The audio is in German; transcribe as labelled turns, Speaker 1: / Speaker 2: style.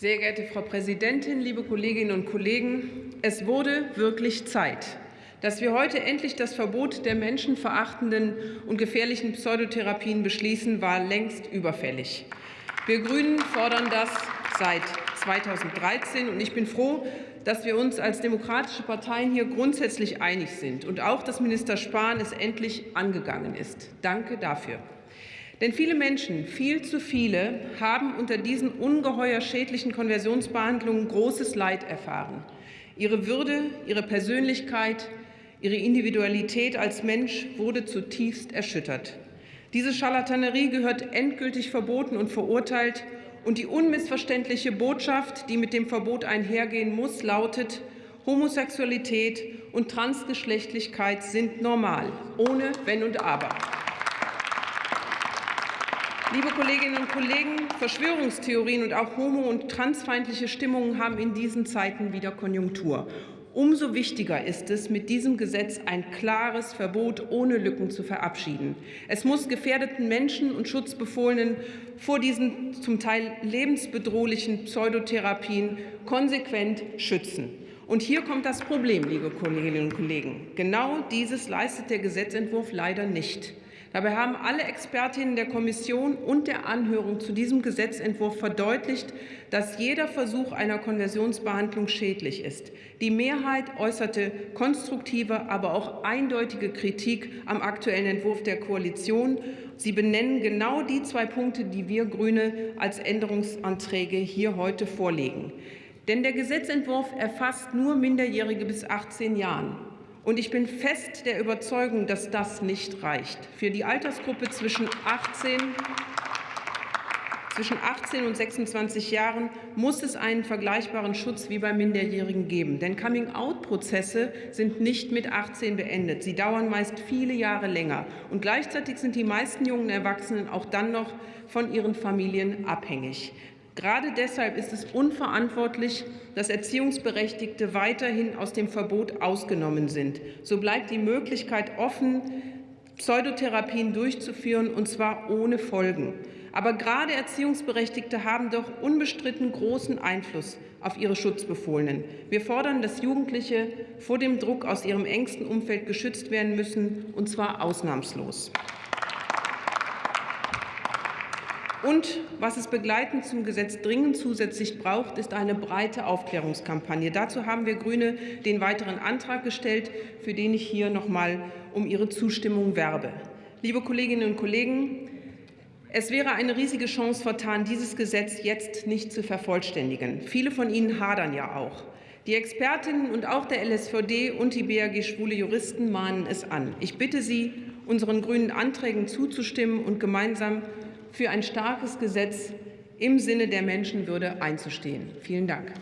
Speaker 1: Sehr geehrte Frau Präsidentin, liebe Kolleginnen und Kollegen! Es wurde wirklich Zeit, dass wir heute endlich das Verbot der menschenverachtenden und gefährlichen Pseudotherapien beschließen, war längst überfällig. Wir Grünen fordern das seit 2013, und ich bin froh, dass wir uns als demokratische Parteien hier grundsätzlich einig sind und auch, dass Minister Spahn es endlich angegangen ist. Danke dafür. Denn viele Menschen, viel zu viele, haben unter diesen ungeheuer schädlichen Konversionsbehandlungen großes Leid erfahren. Ihre Würde, ihre Persönlichkeit, ihre Individualität als Mensch wurde zutiefst erschüttert. Diese Scharlatanerie gehört endgültig verboten und verurteilt. Und die unmissverständliche Botschaft, die mit dem Verbot einhergehen muss, lautet, Homosexualität und Transgeschlechtlichkeit sind normal, ohne Wenn und Aber. Liebe Kolleginnen und Kollegen, Verschwörungstheorien und auch homo- und transfeindliche Stimmungen haben in diesen Zeiten wieder Konjunktur. Umso wichtiger ist es, mit diesem Gesetz ein klares Verbot ohne Lücken zu verabschieden. Es muss gefährdeten Menschen und Schutzbefohlenen vor diesen zum Teil lebensbedrohlichen Pseudotherapien konsequent schützen. Und hier kommt das Problem, liebe Kolleginnen und Kollegen. Genau dieses leistet der Gesetzentwurf leider nicht. Dabei haben alle Expertinnen der Kommission und der Anhörung zu diesem Gesetzentwurf verdeutlicht, dass jeder Versuch einer Konversionsbehandlung schädlich ist. Die Mehrheit äußerte konstruktive, aber auch eindeutige Kritik am aktuellen Entwurf der Koalition. Sie benennen genau die zwei Punkte, die wir Grüne als Änderungsanträge hier heute vorlegen. Denn der Gesetzentwurf erfasst nur Minderjährige bis 18 Jahren. Und ich bin fest der Überzeugung, dass das nicht reicht. Für die Altersgruppe zwischen 18 zwischen 18 und 26 Jahren muss es einen vergleichbaren Schutz wie bei Minderjährigen geben. Denn Coming-out-Prozesse sind nicht mit 18 beendet. Sie dauern meist viele Jahre länger. Und gleichzeitig sind die meisten jungen Erwachsenen auch dann noch von ihren Familien abhängig. Gerade deshalb ist es unverantwortlich, dass Erziehungsberechtigte weiterhin aus dem Verbot ausgenommen sind. So bleibt die Möglichkeit offen, Pseudotherapien durchzuführen, und zwar ohne Folgen. Aber gerade Erziehungsberechtigte haben doch unbestritten großen Einfluss auf ihre Schutzbefohlenen. Wir fordern, dass Jugendliche vor dem Druck aus ihrem engsten Umfeld geschützt werden müssen, und zwar ausnahmslos. Und was es begleitend zum Gesetz dringend zusätzlich braucht, ist eine breite Aufklärungskampagne. Dazu haben wir Grüne den weiteren Antrag gestellt, für den ich hier noch mal um Ihre Zustimmung werbe. Liebe Kolleginnen und Kollegen, es wäre eine riesige Chance vertan, dieses Gesetz jetzt nicht zu vervollständigen. Viele von Ihnen hadern ja auch. Die Expertinnen und auch der LSVD und die BAG Schwule Juristen mahnen es an. Ich bitte Sie, unseren grünen Anträgen zuzustimmen und gemeinsam für ein starkes Gesetz im Sinne der Menschenwürde einzustehen. Vielen Dank.